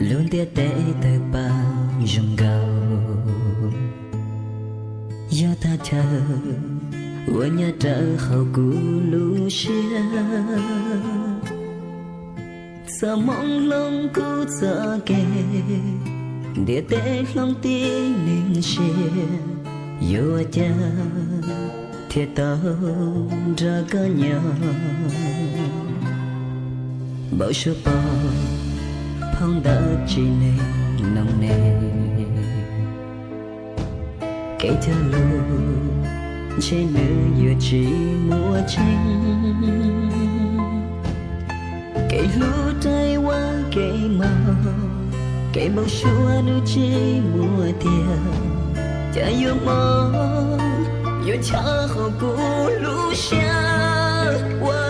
luôn tia tế tới bao dùng gầu. Do ta chờ ua nhà trở hậu cũ lũ xia sợ mong lông cũ sợ kề địa tế lòng tin nên xia yêu cha thiệt tao ra có nhau bao số bao phong đã chỉ nên nồng nề kể cho luôn trên nữ vừa chỉ mua tranh kể lũ tay qua kể màu kể bao xua nữ chỉ mua tiền cha yêu mơ yêu cha hồ cũ lũ xa qua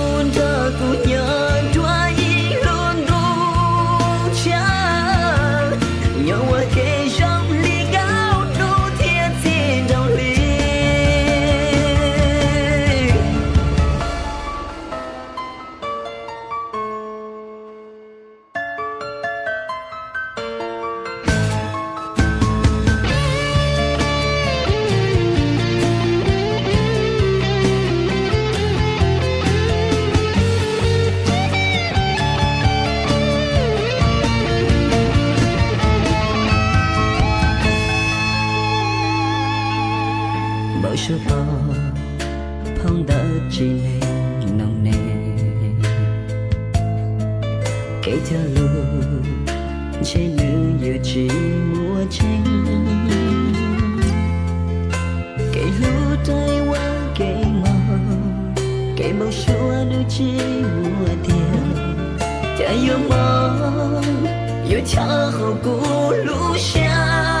phong đã chỉ lên nồng nề. Kể theo luôn trên nữ giờ chỉ mùa tranh kể lũ tay qua kể mò kể bao xua nữ chỉ mùa tiền chả yêu mong yêu cha hậu cũ lũ xa.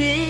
see